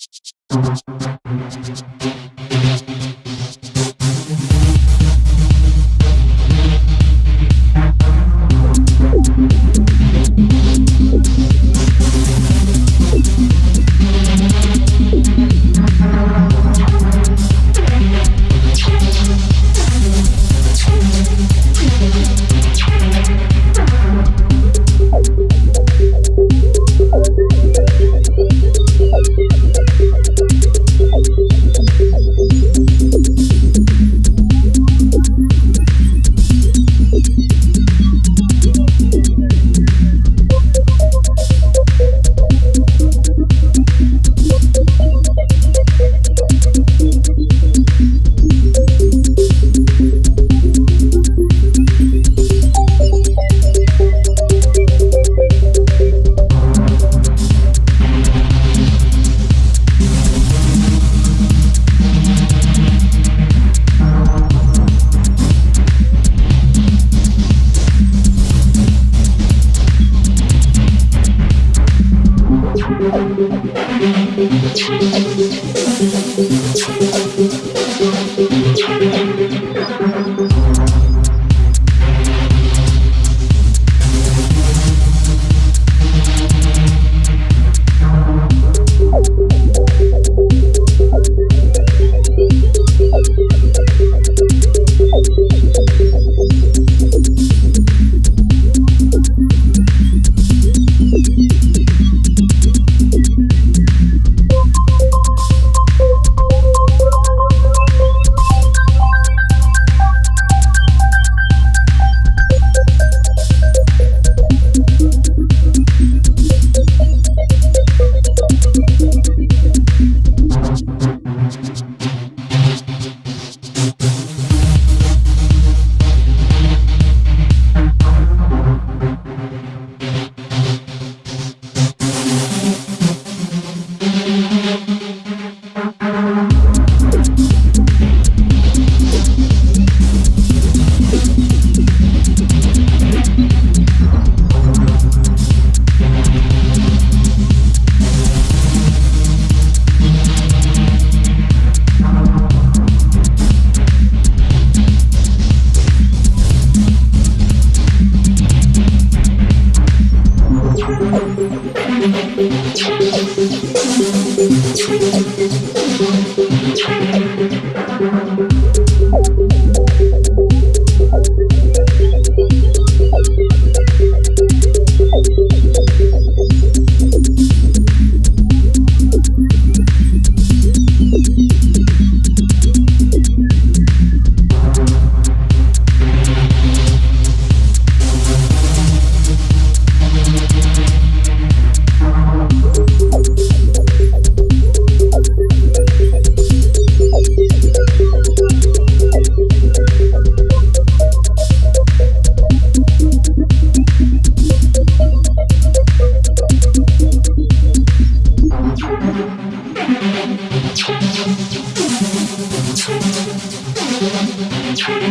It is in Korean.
Thank you. I'm gonna go get some more. You. I'm sorry.